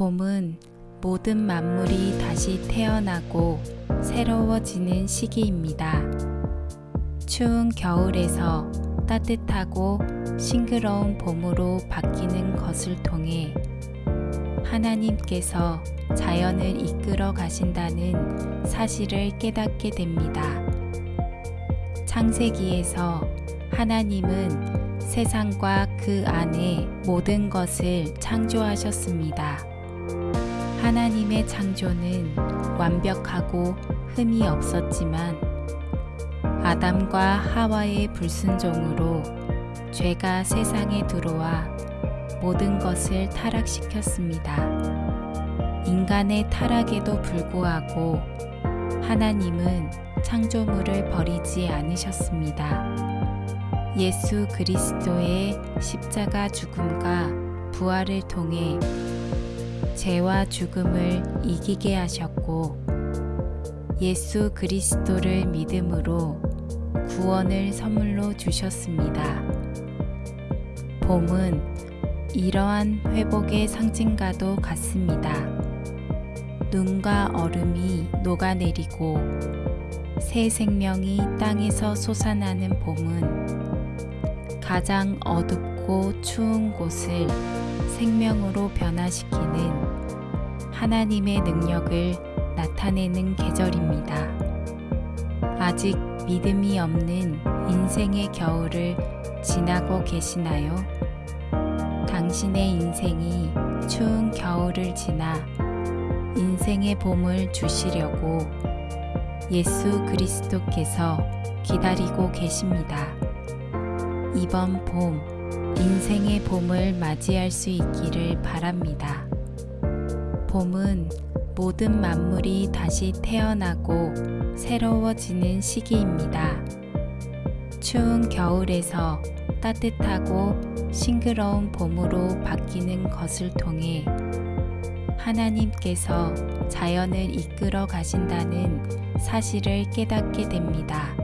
봄은 모든 만물이 다시 태어나고 새로워지는 시기입니다. 추운 겨울에서 따뜻하고 싱그러운 봄으로 바뀌는 것을 통해 하나님께서 자연을 이끌어 가신다는 사실을 깨닫게 됩니다. 창세기에서 하나님은 세상과 그 안에 모든 것을 창조하셨습니다. 하나님의 창조는 완벽하고 흠이 없었지만 아담과 하와의 불순종으로 죄가 세상에 들어와 모든 것을 타락시켰습니다. 인간의 타락에도 불구하고 하나님은 창조물을 버리지 않으셨습니다. 예수 그리스도의 십자가 죽음과 부활을 통해 죄와 죽음을 이기게 하셨고 예수 그리스도를 믿음으로 구원을 선물로 주셨습니다. 봄은 이러한 회복의 상징과도 같습니다. 눈과 얼음이 녹아내리고 새 생명이 땅에서 솟아나는 봄은 가장 어둡고 추운 곳을 생명으로 변화시키는 하나님의 능력을 나타내는 계절입니다. 아직 믿음이 없는 인생의 겨울을 지나고 계시나요? 당신의 인생이 추운 겨울을 지나 인생의 봄을 주시려고 예수 그리스도께서 기다리고 계십니다. 이번 봄, 인생의 봄을 맞이할 수 있기를 바랍니다. 봄은 모든 만물이 다시 태어나고 새로워지는 시기입니다. 추운 겨울에서 따뜻하고 싱그러운 봄으로 바뀌는 것을 통해 하나님께서 자연을 이끌어 가신다는 사실을 깨닫게 됩니다.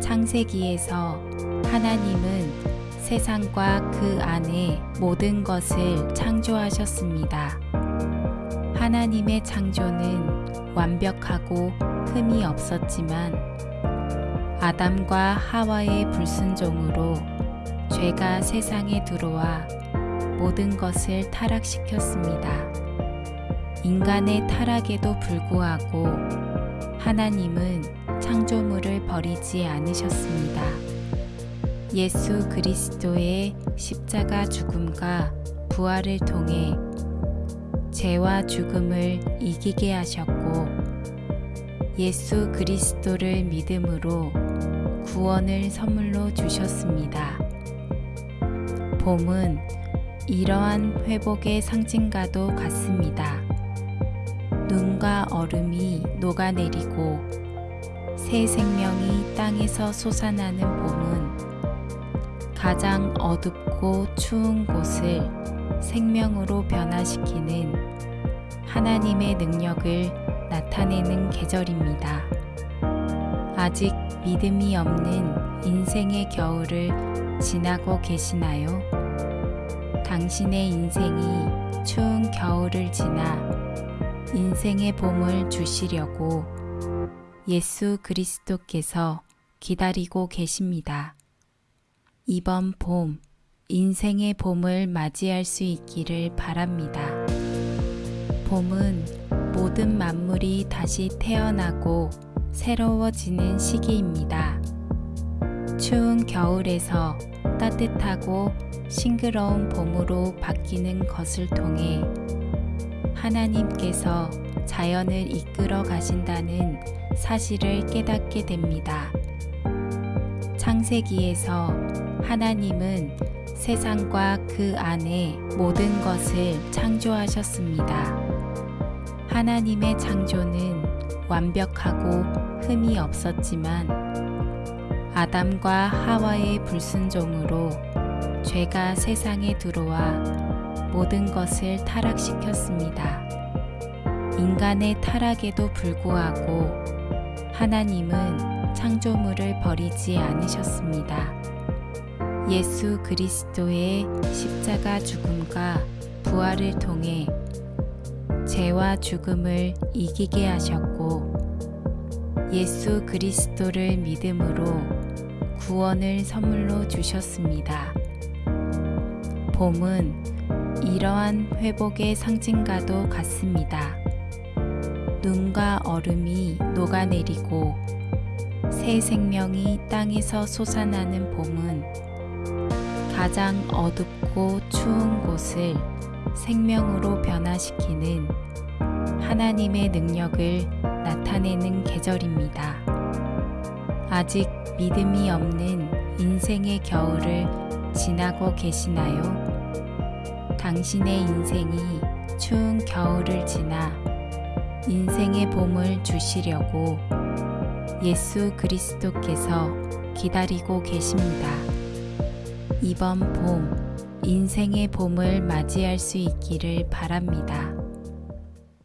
창세기에서 하나님은 세상과 그 안에 모든 것을 창조하셨습니다. 하나님의 창조는 완벽하고 흠이 없었지만 아담과 하와의 불순종으로 죄가 세상에 들어와 모든 것을 타락시켰습니다. 인간의 타락에도 불구하고 하나님은 창조물을 버리지 않으셨습니다. 예수 그리스도의 십자가 죽음과 부활을 통해 죄와 죽음을 이기게 하셨고 예수 그리스도를 믿음으로 구원을 선물로 주셨습니다. 봄은 이러한 회복의 상징과도 같습니다. 눈과 얼음이 녹아내리고 새 생명이 땅에서 솟아나는 봄은 가장 어둡고 추운 곳을 생명으로 변화시키는 하나님의 능력을 나타내는 계절입니다. 아직 믿음이 없는 인생의 겨울을 지나고 계시나요? 당신의 인생이 추운 겨울을 지나 인생의 봄을 주시려고 예수 그리스도께서 기다리고 계십니다. 이번 봄, 인생의 봄을 맞이할 수 있기를 바랍니다. 봄은 모든 만물이 다시 태어나고 새로워지는 시기입니다. 추운 겨울에서 따뜻하고 싱그러운 봄으로 바뀌는 것을 통해 하나님께서 자연을 이끌어 가신다는 사실을 깨닫게 됩니다. 창세기에서 하나님은 세상과 그 안에 모든 것을 창조하셨습니다. 하나님의 창조는 완벽하고 흠이 없었지만 아담과 하와의 불순종으로 죄가 세상에 들어와 모든 것을 타락시켰습니다. 인간의 타락에도 불구하고 하나님은 창조물을 버리지 않으셨습니다. 예수 그리스도의 십자가 죽음과 부활을 통해 죄와 죽음을 이기게 하셨고 예수 그리스도를 믿음으로 구원을 선물로 주셨습니다. 봄은 이러한 회복의 상징과도 같습니다. 눈과 얼음이 녹아내리고 새 생명이 땅에서 솟아나는 봄은 가장 어둡고 추운 곳을 생명으로 변화시키는 하나님의 능력을 나타내는 계절입니다. 아직 믿음이 없는 인생의 겨울을 지나고 계시나요? 당신의 인생이 추운 겨울을 지나 인생의 봄을 주시려고 예수 그리스도께서 기다리고 계십니다. 이번 봄, 인생의 봄을 맞이할 수 있기를 바랍니다.